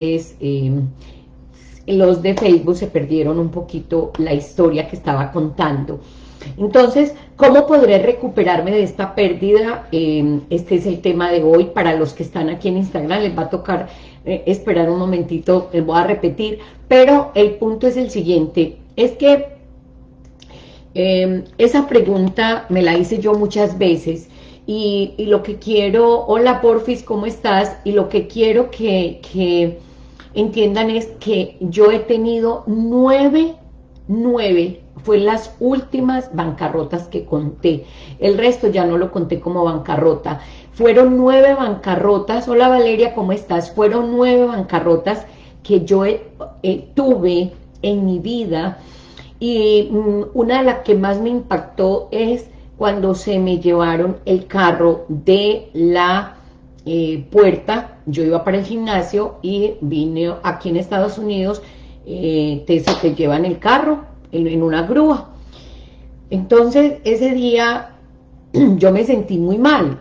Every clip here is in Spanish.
eh, los de Facebook se perdieron un poquito la historia que estaba contando. Entonces, ¿cómo podré recuperarme de esta pérdida? Eh, este es el tema de hoy. Para los que están aquí en Instagram les va a tocar eh, esperar un momentito, les voy a repetir. Pero el punto es el siguiente, es que em, esa pregunta me la hice yo muchas veces y, lo que quiero, hola Porfis, ¿cómo estás? Y lo que quiero que, que entiendan es que yo he tenido nueve, nueve fue las últimas bancarrotas que conté. El resto ya no lo conté como bancarrota. Fueron nueve bancarrotas. Hola Valeria, ¿cómo estás? Fueron nueve bancarrotas que yo eh, tuve en mi vida. Y mm, una de las que más me impactó es cuando se me llevaron el carro de la eh, puerta. Yo iba para el gimnasio y vine aquí en Estados Unidos. Eh, te, te llevan el carro en, una grúa. Entonces, ese día yo me sentí muy mal,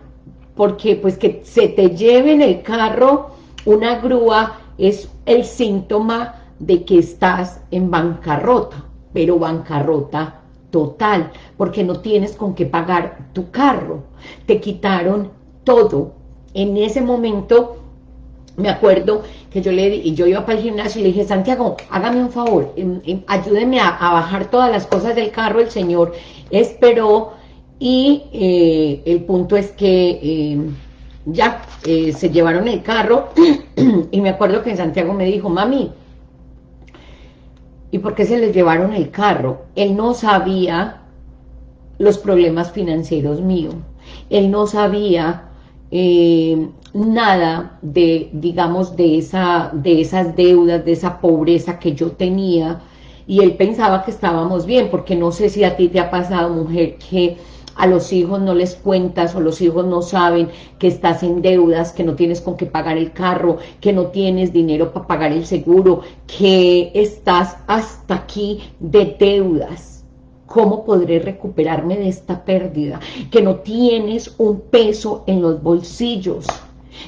porque pues que se te lleve en el carro una grúa es el síntoma de que estás en bancarrota, pero bancarrota total, porque no tienes con qué pagar tu carro. Te quitaron todo. En ese momento me acuerdo que yo le y yo iba para el gimnasio y le dije, Santiago, hágame un favor, em, em, ayúdeme a, bajar todas las cosas del carro, el señor esperó y eh, el punto es que em, ya eh, se llevaron el carro y me acuerdo que Santiago me dijo, mami, ¿y por qué se les llevaron el carro? Él no sabía los problemas financieros míos, él no sabía nada de, digamos, de, esa, de esas deudas, de esa pobreza que yo tenía, y él pensaba que estábamos bien, porque no sé si a ti te ha pasado, mujer, que a los hijos no les cuentas o los hijos no saben que estás en deudas, que no tienes con qué pagar el carro, que no tienes dinero para pagar el seguro, que estás hasta aquí de deudas ¿Cómo podré recuperarme de esta pérdida? Que no tienes un peso en los bolsillos.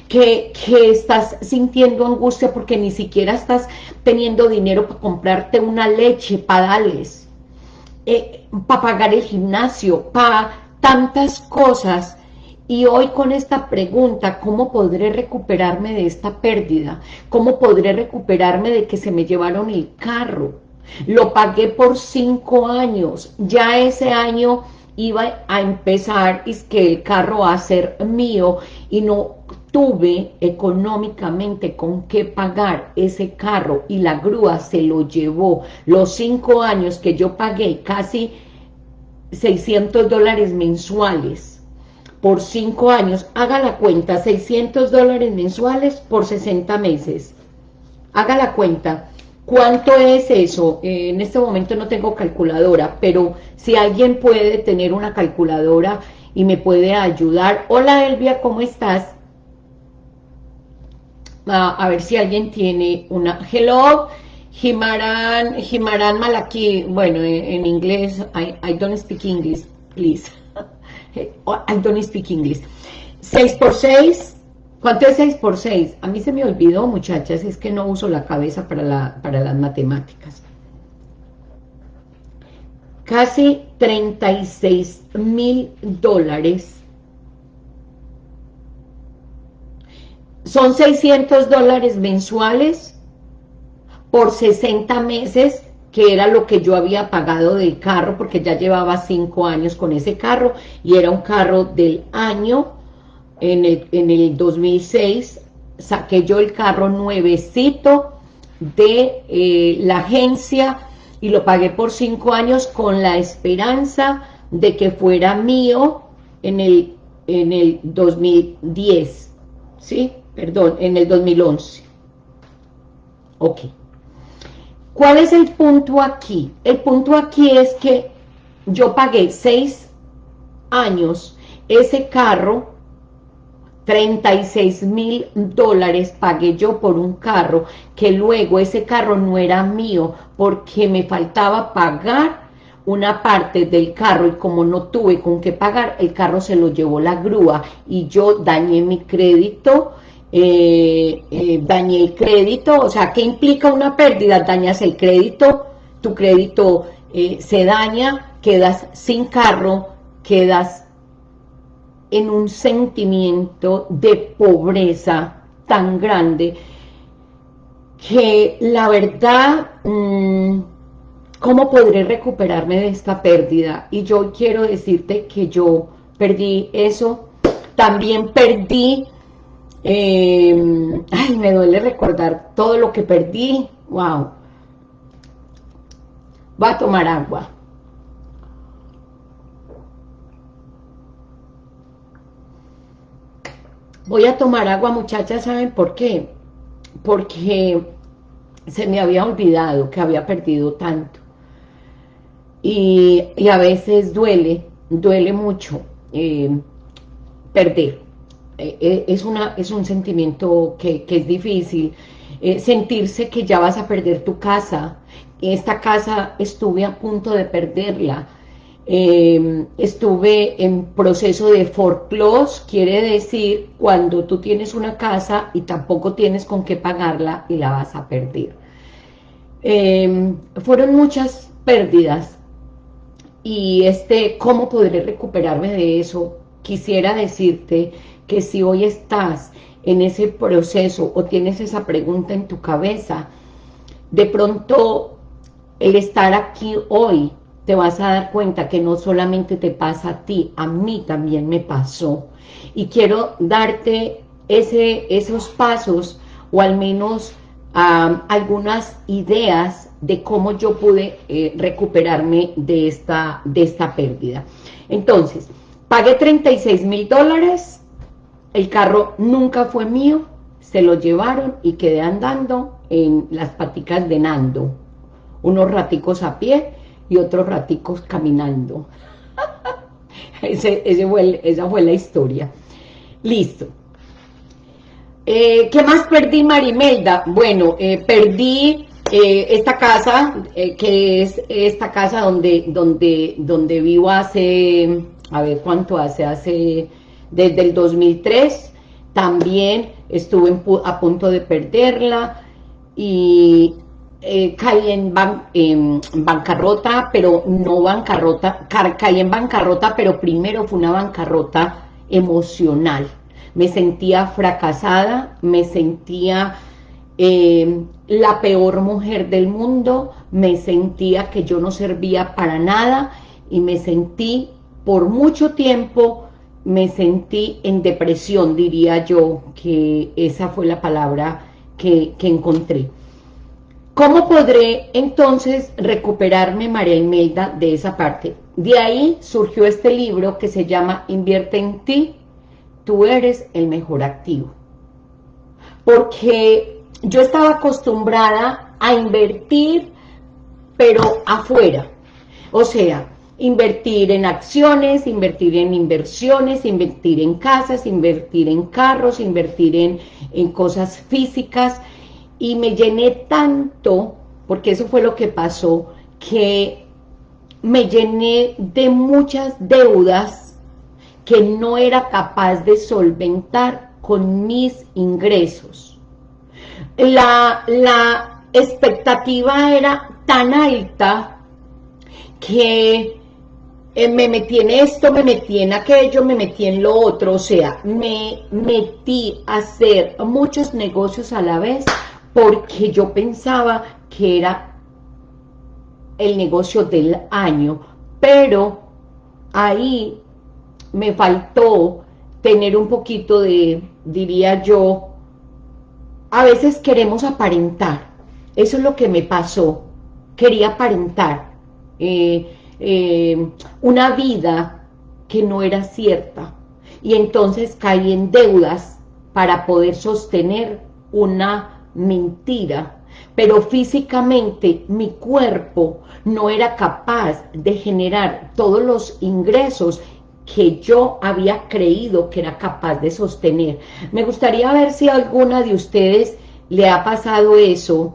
Que, estás sintiendo angustia porque ni siquiera estás teniendo dinero para comprarte una leche, para darles, eh, para pagar el gimnasio, para tantas cosas. Y hoy con esta pregunta, ¿cómo podré recuperarme de esta pérdida? ¿Cómo podré recuperarme de que se me llevaron el carro? Lo pagué por cinco años. Ya ese año iba a empezar es que el carro va a ser mío y no tuve económicamente con qué pagar ese carro y la grúa se lo llevó. Los cinco años que yo pagué casi 600 dólares mensuales por cinco años, haga la cuenta, 600 dólares mensuales por 60 meses. Haga la cuenta. ¿Cuánto es eso? Eh, en este momento no tengo calculadora, pero si alguien puede tener una calculadora y me puede ayudar. Hola Elvia, ¿cómo estás? A ver si alguien tiene una... Hello, Jimaran, Jimaran Malaki. Bueno, en, inglés, I, I, don't speak English, please. I don't speak English. 6 por 6, ¿Cuánto es 6 por 6? A mí se me olvidó, muchachas, es que no uso la cabeza para, las matemáticas. Casi 36 mil dólares. Son 600 dólares mensuales por 60 meses, que era lo que yo había pagado del carro, porque ya llevaba 5 años con ese carro, y era un carro del año en el, 2006 saqué yo el carro nuevecito de eh, la agencia y lo pagué por cinco años con la esperanza de que fuera mío en el, en el 2010, ¿sí? Perdón, en el 2011. Ok. ¿Cuál es el punto aquí? El punto aquí es que yo pagué seis años ese carro 36 mil dólares pagué yo por un carro, que luego ese carro no era mío porque me faltaba pagar una parte del carro y como no tuve con qué pagar, el carro se lo llevó la grúa y yo dañé mi crédito eh, eh, dañé el crédito, o sea, ¿qué implica una pérdida? Dañas el crédito, tu crédito eh, se daña, quedas sin carro, quedas en un sentimiento de pobreza tan grande que la verdad, mm, ¿cómo podré recuperarme de esta pérdida? Y yo quiero decirte que yo perdí eso, también perdí, eh, ay, me duele recordar todo lo que perdí, wow, va a tomar agua. Voy a tomar agua, muchachas, ¿saben por qué? Porque se me había olvidado que había perdido tanto. Y, a veces duele, duele mucho eh, perder. Eh, eh, es, una, es un sentimiento que, que es difícil. sentirse que ya vas a perder tu casa, esta casa estuve a punto de perderla, em, estuve en proceso de foreclose, quiere decir cuando tú tienes una casa y tampoco tienes con qué pagarla y la vas a perder. Em, fueron muchas pérdidas y este, ¿cómo podré recuperarme de eso? Quisiera decirte que si hoy estás en ese proceso o tienes esa pregunta en tu cabeza, de pronto el estar aquí hoy, te vas a dar cuenta que no solamente te pasa a ti, a mí también me pasó. Y quiero darte ese, esos pasos, o al menos algunas ideas de cómo yo pude eh, recuperarme de esta, de esta pérdida. Entonces, pagué 36 mil dólares, el carro nunca fue mío, se lo llevaron y quedé andando en las paticas de Nando unos raticos a pie y otros raticos caminando. ese, esa fue la historia. Listo. Eh, ¿Qué más perdí, Marimelda? Bueno, eh, perdí eh, esta casa, que es esta casa donde, donde, donde vivo hace, a ver cuánto hace, hace desde el 2003, también estuve a punto de perderla y eh, caí en, bancarrota, pero no bancarrota, caí en bancarrota, pero primero fue una bancarrota emocional. Me sentía fracasada, me sentía eh, la peor mujer del mundo, me sentía que yo no servía para nada y me sentí por mucho tiempo, me sentí en depresión, diría yo, que esa fue la palabra que encontré. ¿Cómo podré entonces recuperarme, María Imelda, de esa parte? De ahí surgió este libro que se llama Invierte en ti, tú eres el mejor activo. Porque yo estaba acostumbrada a invertir, pero afuera. O sea, invertir en acciones, invertir en inversiones, invertir en casas, invertir en carros, invertir en, en cosas físicas, y me llené tanto, porque eso fue lo que pasó, que me llené de muchas deudas que no era capaz de solventar con mis ingresos. La, la expectativa era tan alta que eh, me metí en esto, me metí en aquello, me metí en lo otro, o sea, me metí a hacer muchos negocios a la vez porque yo pensaba que era el negocio del año, pero ahí me faltó tener un poquito de, diría yo, a veces queremos aparentar, eso es lo que me pasó, quería aparentar. Eh, eh, una vida que no era cierta, y entonces caí en deudas para poder sostener una mentira, pero físicamente mi cuerpo no era capaz de generar todos los ingresos que yo había creído que era capaz de sostener. Me gustaría ver si a alguna de ustedes le ha pasado eso,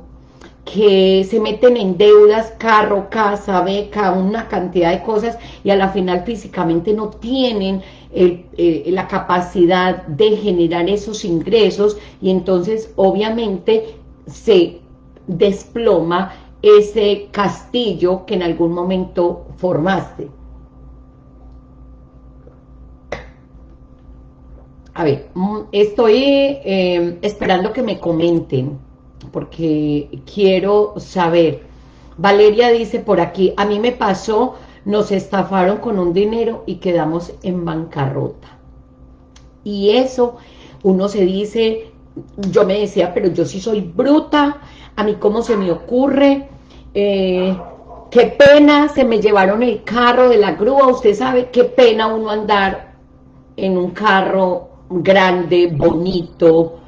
que se meten en deudas, carro, casa, beca, una cantidad de cosas y a la final físicamente no tienen eh, la capacidad de generar esos ingresos y entonces obviamente se desploma ese castillo que en algún momento formaste. A ver, mm, estoy eh, esperando que me comenten porque quiero saber. Valeria dice por aquí, a mí me pasó, nos estafaron con un dinero y quedamos en bancarrota. Y eso, uno se dice, yo me decía, pero yo sí soy bruta, a mí cómo se me ocurre, eh, qué pena, se me llevaron el carro de la grúa, usted sabe qué pena uno andar en un carro grande, bonito,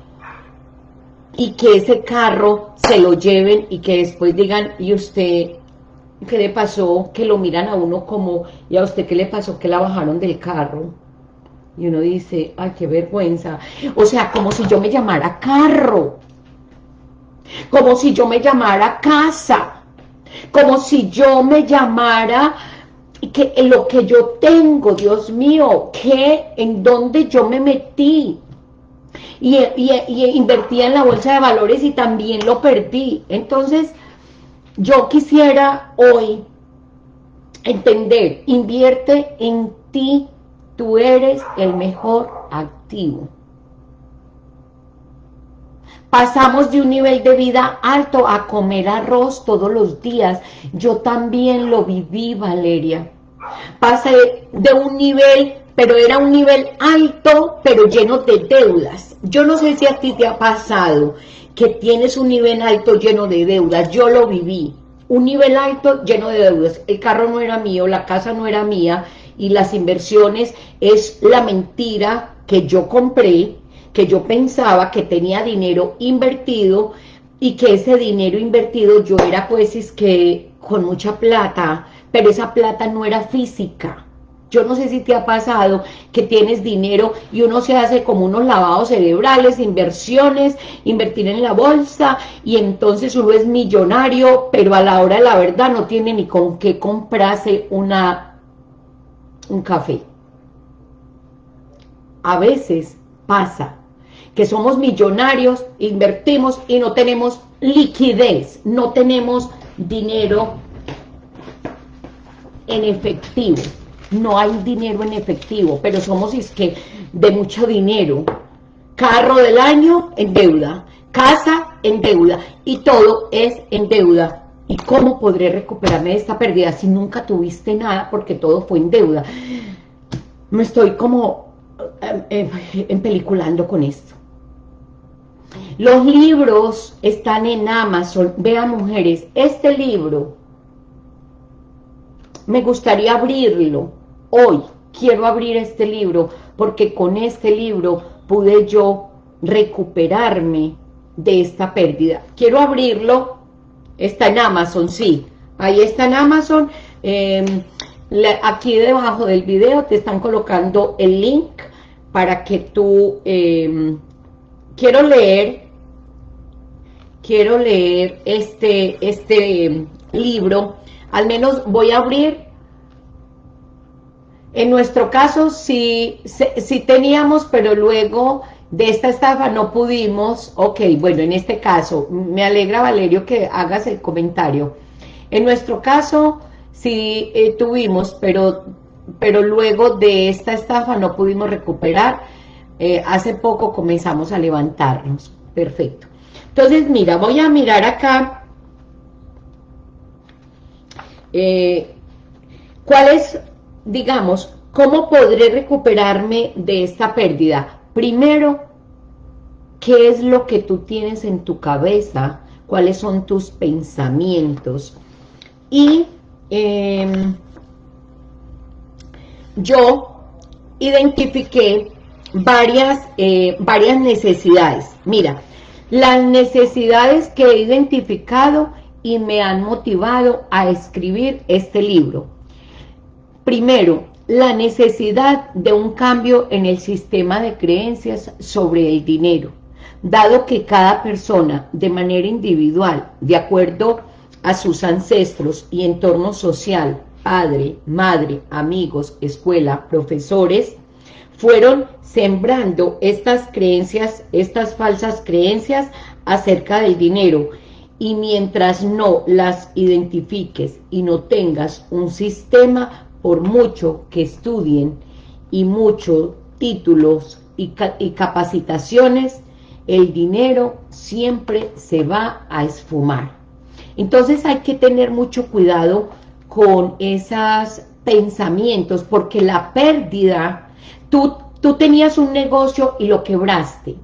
y que ese carro se lo lleven y que después digan, ¿y usted qué le pasó? Que lo miran a uno como, ¿y a usted qué le pasó? Que la bajaron del carro. Y uno dice, ay, qué vergüenza. O sea, como si yo me llamara carro. Como si yo me llamara casa. Como si yo me llamara que lo que yo tengo, Dios mío, que en donde yo me metí y, invertía en la bolsa de valores y también lo perdí. Entonces, yo quisiera hoy entender, invierte en ti, tú eres el mejor activo. Pasamos de un nivel de vida alto a comer arroz todos los días. Yo también lo viví, Valeria. Pasé de un nivel pero era un nivel alto, pero lleno de deudas. Yo no sé si a ti te ha pasado que tienes un nivel alto lleno de deudas, yo lo viví, un nivel alto lleno de deudas, el carro no era mío, la casa no era mía, y las inversiones es la mentira que yo compré, que yo pensaba que tenía dinero invertido, y que ese dinero invertido yo era pues es que con mucha plata, pero esa plata no era física, yo no sé si te ha pasado que tienes dinero y uno se hace como unos lavados cerebrales, inversiones, invertir en la bolsa y entonces uno es millonario, pero a la hora de la verdad no tiene ni con qué comprarse una, un café. A veces pasa que somos millonarios, invertimos y no tenemos liquidez, no tenemos dinero en efectivo no hay dinero en efectivo, pero somos es que de mucho dinero. Carro del año en deuda, casa en deuda y todo es en deuda. ¿Y cómo podré recuperarme de esta pérdida si nunca tuviste nada porque todo fue en deuda? Me estoy como eh, empeliculando con esto. Los libros están en Amazon. Vean, mujeres, este libro me gustaría abrirlo hoy quiero abrir este libro porque con este libro pude yo recuperarme de esta pérdida. Quiero abrirlo, está en Amazon, sí, ahí está en Amazon, em, aquí debajo del video te están colocando el link para que tú, em, quiero leer, quiero leer este, este em, libro, al menos voy a abrir en nuestro caso sí, sí, teníamos, pero luego de esta estafa no pudimos, ok, bueno, en este caso, me alegra Valerio que hagas el comentario. En nuestro caso sí eh, tuvimos, pero, pero luego de esta estafa no pudimos recuperar. Eh, hace poco comenzamos a levantarnos. Perfecto. Entonces, mira, voy a mirar acá. Eh, ¿Cuáles digamos, ¿cómo podré recuperarme de esta pérdida? Primero, ¿qué es lo que tú tienes en tu cabeza? ¿Cuáles son tus pensamientos? Y em, yo identifiqué varias, eh, varias necesidades. Mira, las necesidades que he identificado y me han motivado a escribir este libro. Primero, la necesidad de un cambio en el sistema de creencias sobre el dinero. dado que cada persona de manera individual, de acuerdo a sus ancestros y entorno social, padre, madre, amigos, escuela, profesores, fueron sembrando estas creencias, estas falsas creencias acerca del dinero, y mientras no las identifiques y no tengas un sistema, por mucho que estudien y muchos títulos y, capacitaciones, el dinero siempre se va a esfumar. Entonces hay que tener mucho cuidado con esos pensamientos, porque la pérdida, tú, tú tenías un negocio y lo quebraste,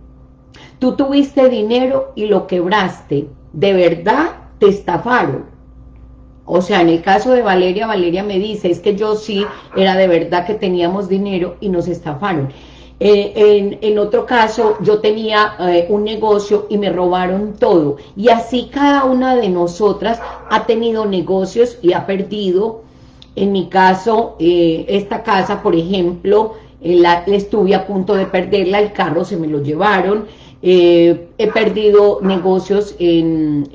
tú tuviste dinero y lo quebraste, de verdad te estafaron. O sea, en el caso de Valeria, Valeria me dice, es que yo sí era de verdad que teníamos dinero y nos estafaron. Eh, en, otro caso, yo tenía eh, un negocio y me robaron todo. Y así cada una de nosotras ha tenido negocios y ha perdido. En mi caso, eh, esta casa, por ejemplo, la, estuve a punto de perderla, el carro se me lo llevaron. he perdido negocios en,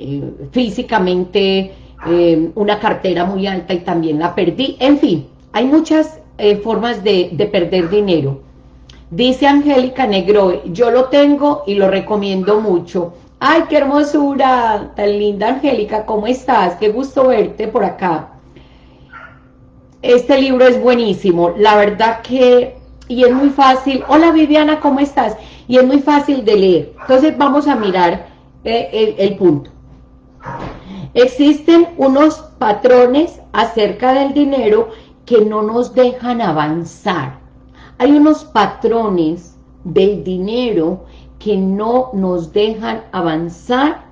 físicamente, una cartera muy alta y también la perdí. En fin, hay muchas formas de, de perder dinero. Dice Angélica Negro, yo lo tengo y lo recomiendo mucho. ¡Ay, qué hermosura! Tan linda, Angélica, ¿cómo estás? Qué gusto verte por acá. Este libro es buenísimo, la verdad que... Y es muy fácil. Hola, Viviana, ¿cómo estás? Y es muy fácil de leer. Entonces vamos a mirar eh, el punto. Existen unos patrones acerca del dinero que no nos dejan avanzar hay unos patrones del dinero que no nos dejan avanzar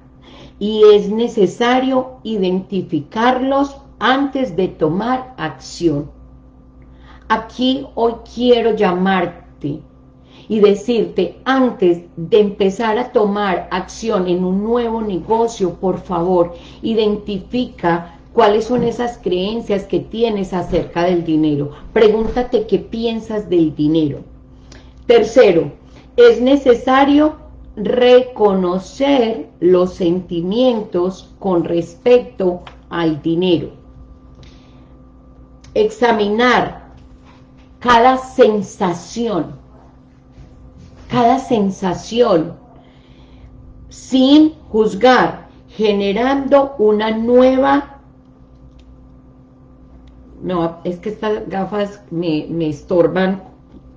y es necesario identificarlos antes de tomar acción. Aquí hoy quiero llamarte y decirte, antes de empezar a tomar acción en un nuevo negocio, por favor, identifica ¿Cuáles son esas creencias que tienes acerca del dinero? Pregúntate qué piensas del dinero. Tercero, es necesario reconocer los sentimientos con respecto al dinero. Examinar cada sensación, cada sensación, sin juzgar, generando una nueva no, es que estas gafas me, estorban,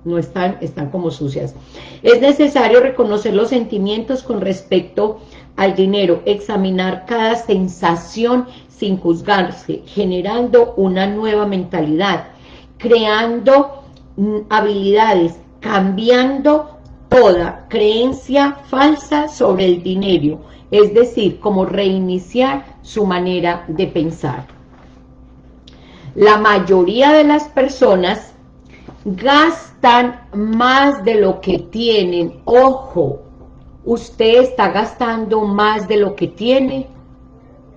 no están, están como sucias. Es necesario reconocer los sentimientos con respecto al dinero, examinar cada sensación sin juzgarse, generando una nueva mentalidad, creando mm, habilidades, cambiando toda creencia falsa sobre el dinero, es decir, como reiniciar su manera de pensar la mayoría de las personas gastan más de lo que tienen. Ojo, usted está gastando más de lo que tiene.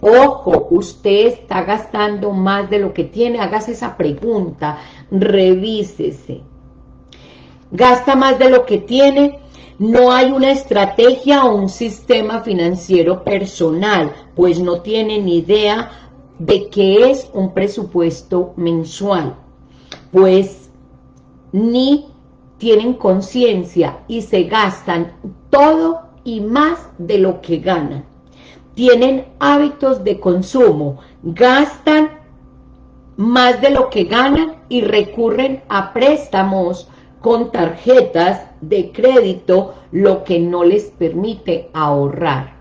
Ojo, usted está gastando más de lo que tiene. Hágase esa pregunta, revísese. ¿Gasta más de lo que tiene? No hay una estrategia o un sistema financiero personal, pues no tiene ni idea de qué es un presupuesto mensual, pues ni tienen conciencia y se gastan todo y más de lo que ganan. Tienen hábitos de consumo, gastan más de lo que ganan y recurren a préstamos con tarjetas de crédito, lo que no les permite ahorrar.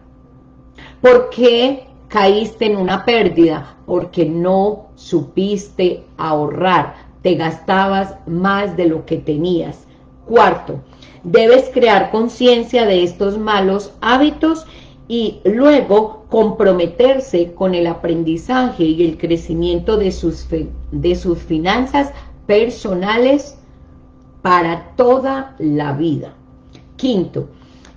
¿Por qué caíste en una pérdida porque no supiste ahorrar, te gastabas más de lo que tenías. Cuarto, debes crear conciencia de estos malos hábitos y luego comprometerse con el aprendizaje y el crecimiento de sus, de sus finanzas personales para toda la vida. Quinto,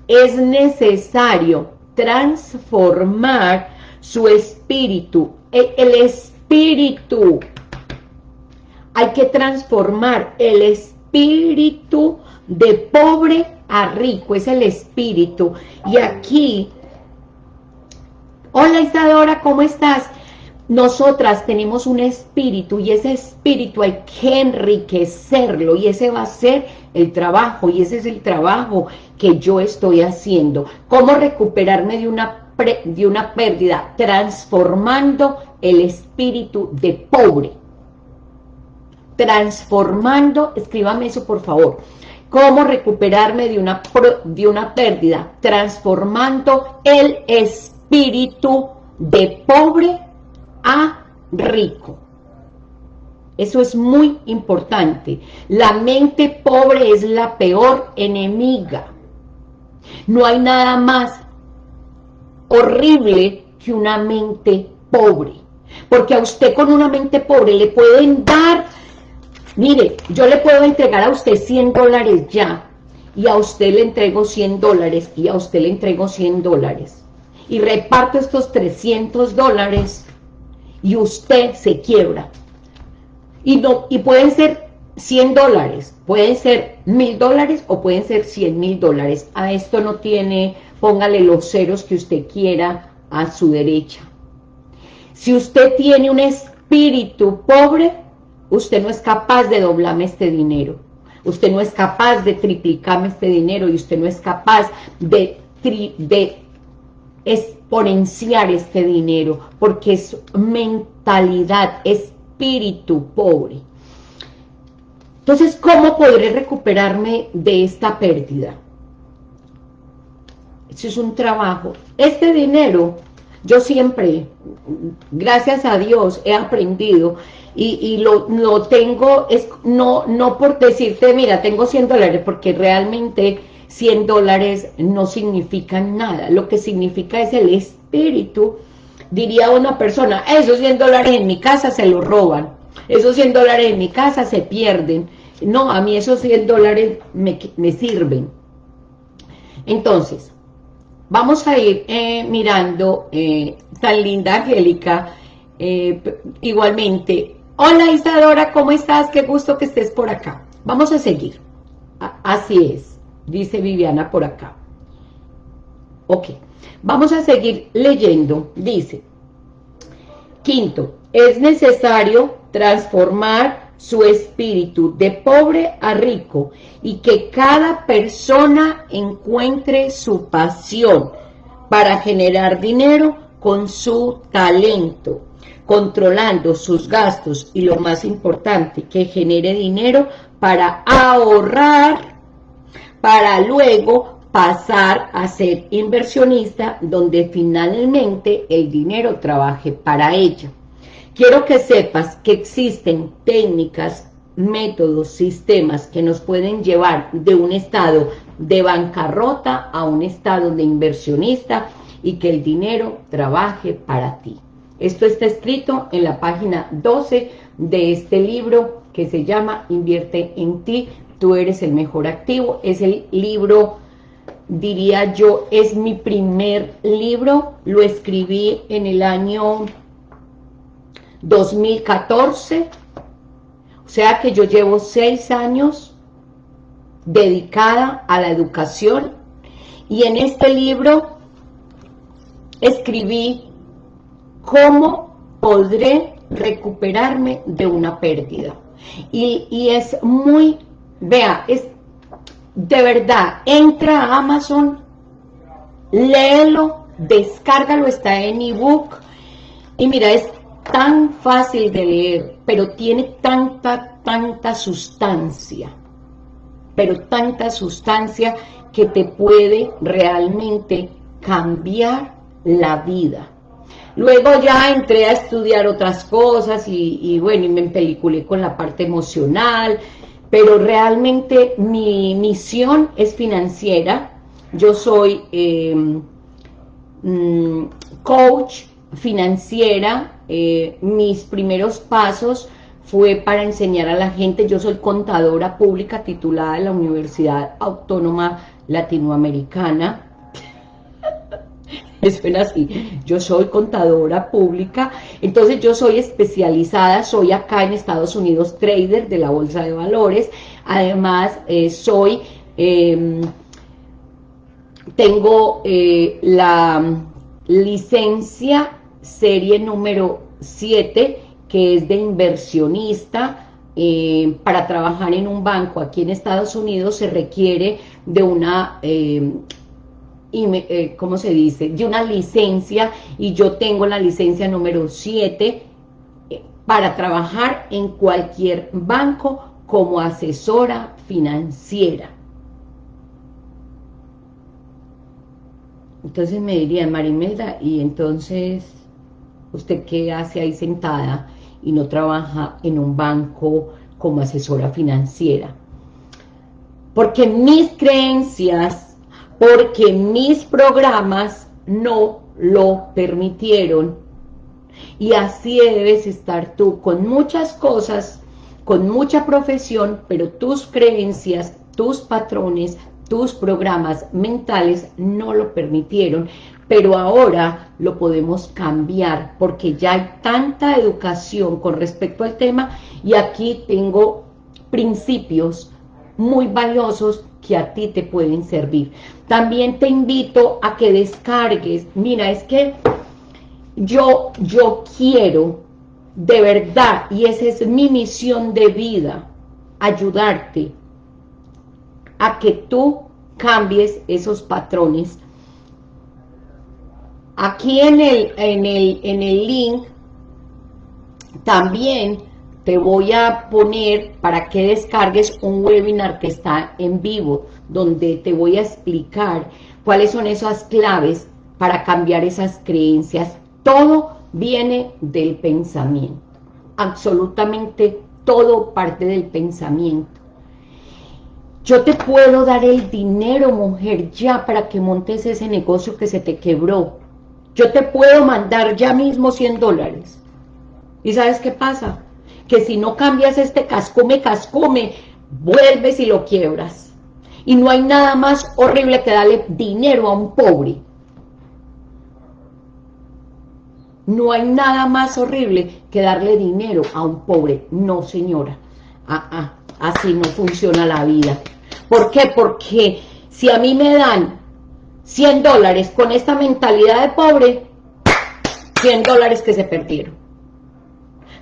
es necesario transformar su espíritu, e, el espíritu. Hay que transformar el espíritu de pobre a rico, es el espíritu. Y aquí, hola Isadora, ¿cómo estás? Nosotras tenemos un espíritu y ese espíritu hay que enriquecerlo y ese va a ser el trabajo y ese es el trabajo que yo estoy haciendo. ¿Cómo recuperarme de una, de una pérdida? Transformando el espíritu de pobre. Transformando, escríbame eso por favor. ¿Cómo recuperarme de una, de una pérdida? Transformando el espíritu de pobre a rico. Eso es muy importante. La mente pobre es la peor enemiga. No hay nada más horrible que una mente pobre. Porque a usted con una mente pobre le pueden dar, mire, yo le puedo entregar a usted 100 dólares ya, y a usted le entrego 100 dólares, y a usted le entrego 100 dólares. Y reparto estos 300 dólares y usted se quiebra. Y, no, y pueden ser 100 dólares, pueden ser 1000 dólares o pueden ser 100 mil dólares. A esto no tiene, póngale los ceros que usted quiera a su derecha. Si usted tiene un espíritu pobre, usted no es capaz de doblarme este dinero. Usted no es capaz de triplicarme este dinero y usted no es capaz de, de exponenciar este dinero, porque es mentalidad, espíritu pobre. Entonces, ¿cómo podré recuperarme de esta pérdida? Eso es un trabajo. Este dinero, yo siempre, gracias a Dios, he aprendido y, lo, lo, tengo, es no, no por decirte, mira, tengo 100 dólares, porque realmente 100 dólares no significan nada. Lo que significa es el espíritu. Diría una persona, esos 100 dólares en mi casa se los roban. Esos 100 dólares en mi casa se pierden. No, a mí esos 100 dólares me, sirven. Entonces, vamos a ir eh, mirando, eh, tan linda Angélica, eh, igualmente. Hola Isadora, ¿cómo estás? Qué gusto que estés por acá. Vamos a seguir. así es dice Viviana por acá. Ok, vamos a seguir leyendo. Dice, quinto, es necesario transformar su espíritu de pobre a rico y que cada persona encuentre su pasión para generar dinero con su talento, controlando sus gastos y lo más importante, que genere dinero para ahorrar para luego pasar a ser inversionista donde finalmente el dinero trabaje para ella. Quiero que sepas que existen técnicas, métodos, sistemas que nos pueden llevar de un estado de bancarrota a un estado de inversionista y que el dinero trabaje para ti. Esto está escrito en la página 12 de este libro que se llama Invierte en ti tú eres el mejor activo. Es el libro, diría yo, es mi primer libro. Lo escribí en el año 2014. O sea que yo llevo seis años dedicada a la educación. Y en este libro escribí cómo podré recuperarme de una pérdida. Y, y, es muy Vea, es de verdad, entra a Amazon, léelo, descárgalo, está en ebook, y mira, es tan fácil de leer, pero tiene tanta, tanta sustancia, pero tanta sustancia que te puede realmente cambiar la vida. Luego ya entré a estudiar otras cosas y, y bueno, y me empeliculé con la parte emocional, pero realmente mi misión es financiera. Yo soy em, mm, coach financiera. Eh, mis primeros pasos fue para enseñar a la gente. Yo soy contadora pública titulada de la Universidad Autónoma Latinoamericana suena así, yo soy contadora pública, entonces yo soy especializada, soy acá en Estados Unidos trader de la bolsa de valores, además eh, soy em, tengo eh, la licencia serie número 7, que es de inversionista, eh, para trabajar en un banco aquí en Estados Unidos se requiere de una, eh, ¿cómo se dice? De una licencia y yo tengo la licencia número 7 para trabajar en cualquier banco como asesora financiera. Entonces me diría, Marimelda, y entonces, ¿usted qué hace ahí sentada y no trabaja en un banco como asesora financiera? Porque mis creencias, porque mis programas no lo permitieron. Y así debes estar tú, con muchas cosas, con mucha profesión, pero tus creencias, tus patrones, tus programas mentales no lo permitieron, pero ahora lo podemos cambiar porque ya hay tanta educación con respecto al tema y aquí tengo principios muy valiosos que a ti te pueden servir. También te invito a que descargues, mira, es que yo, yo quiero de verdad, y esa es mi misión de vida, ayudarte a que tú cambies esos patrones. Aquí en el, en el, en el link también te voy a poner para que descargues un webinar que está en vivo, donde te voy a explicar cuáles son esas claves para cambiar esas creencias. Todo viene del pensamiento, absolutamente todo parte del pensamiento. Yo te puedo dar el dinero, mujer, ya para que montes ese negocio que se te quebró. Yo te puedo mandar ya mismo 100 dólares. ¿Y sabes qué pasa? Que si no cambias este cascome, cascome, vuelves y lo quiebras. Y no hay nada más horrible que darle dinero a un pobre. No hay nada más horrible que darle dinero a un pobre. No, señora. Ah, ah, así no funciona la vida. ¿Por qué? Porque si a mí me dan 100 dólares con esta mentalidad de pobre, 100 dólares que se perdieron.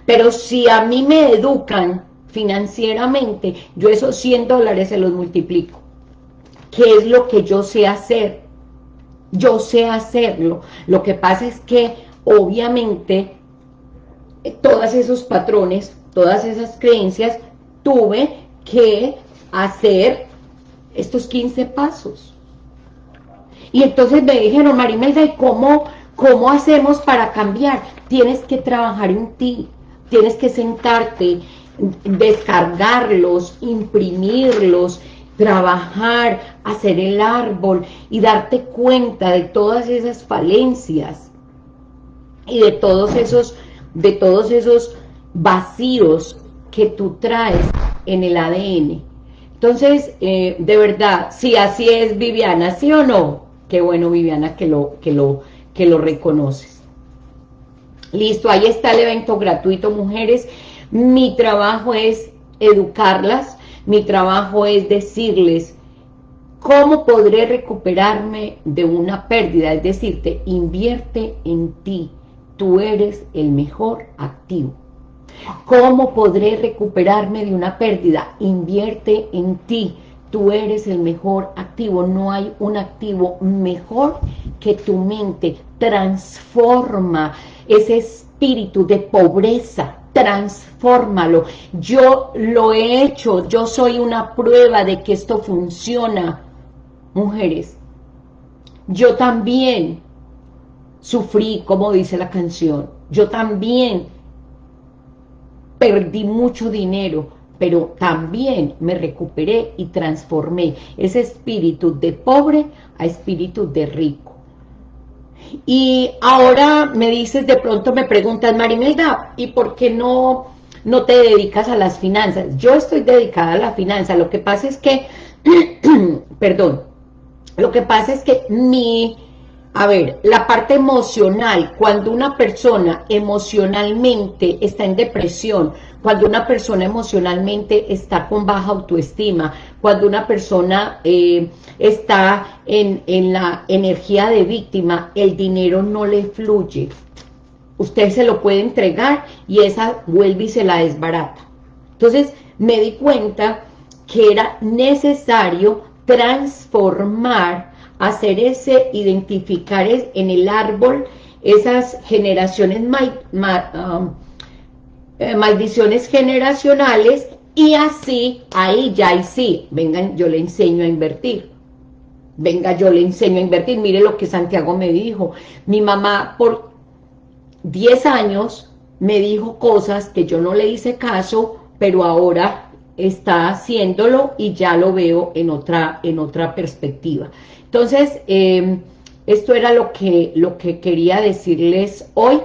Pero si a mí me educan financieramente, yo esos 100 dólares se los multiplico. ¿Qué es lo que yo sé hacer? Yo sé hacerlo. Lo que pasa es que, obviamente, todos esos patrones, todas esas creencias, tuve que hacer estos 15 pasos. Y entonces me dijeron, Marimelda, ¿y cómo, cómo hacemos para cambiar? Tienes que trabajar en ti, tienes que sentarte, descargarlos, imprimirlos, trabajar, hacer el árbol y darte cuenta de todas esas falencias y de todos esos, de todos esos vacíos que tú traes en el ADN entonces, eh, de verdad, si así es Viviana, ¿sí o no? Qué bueno, Viviana, que lo, que lo, que lo reconoces. Listo, ahí está el evento gratuito, mujeres. Mi trabajo es educarlas, mi trabajo es decirles cómo podré recuperarme de una pérdida, es decir, invierte en ti, tú eres el mejor activo. ¿Cómo podré recuperarme de una pérdida? Invierte en ti. Tú eres el mejor activo. No hay un activo mejor que tu mente. Transforma ese espíritu de pobreza. Transfórmalo. Yo lo he hecho. Yo soy una prueba de que esto funciona. Mujeres, yo también sufrí, como dice la canción. Yo también perdí mucho dinero, pero también me recuperé y transformé ese espíritu de pobre a espíritu de rico. Y ahora me dices, de pronto me preguntas, Marimelda, ¿y por qué no, no te dedicas a las finanzas? Yo estoy dedicada a la finanza, lo que pasa es que, perdón, lo que pasa es que mi, A ver, la parte emocional, cuando una persona emocionalmente está en depresión, cuando una persona emocionalmente está con baja autoestima, cuando una persona eh, está en, en la energía de víctima, el dinero no le fluye. Usted se lo puede entregar y esa vuelve y se la desbarata. Entonces me di cuenta que era necesario transformar hacer ese, identificar en el árbol esas generaciones, um, eh, maldiciones generacionales y así, ahí ya y sí, vengan, yo le enseño a invertir. Venga, yo le enseño a invertir. Mire lo que Santiago me dijo. Mi mamá por 10 años me dijo cosas que yo no le hice caso, pero ahora está haciéndolo y ya lo veo en otra, en otra perspectiva. Entonces, em, esto era lo que, lo que quería decirles hoy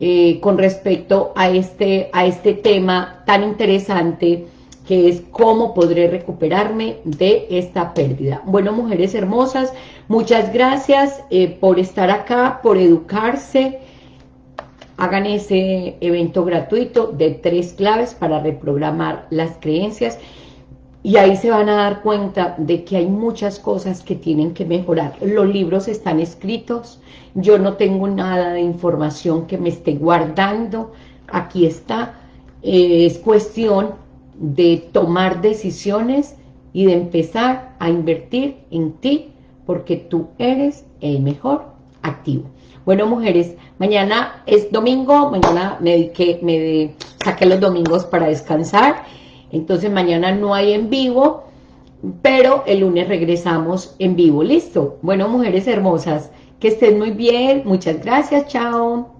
eh, con respecto a este, a este tema tan interesante que es cómo podré recuperarme de esta pérdida. Bueno, mujeres hermosas, muchas gracias eh, por estar acá, por educarse. Hagan ese evento gratuito de tres claves para reprogramar las creencias y ahí se van a dar cuenta de que hay muchas cosas que tienen que mejorar. Los libros están escritos, yo no tengo nada de información que me esté guardando, aquí está. Eh, es cuestión de tomar decisiones y de empezar a invertir en ti, porque tú eres el mejor activo. Bueno, mujeres, mañana es domingo, mañana me, dediqué, me saqué los domingos para descansar, entonces mañana no hay en vivo, pero el lunes regresamos en vivo. ¿Listo? Bueno, mujeres hermosas, que estén muy bien. Muchas gracias. Chao.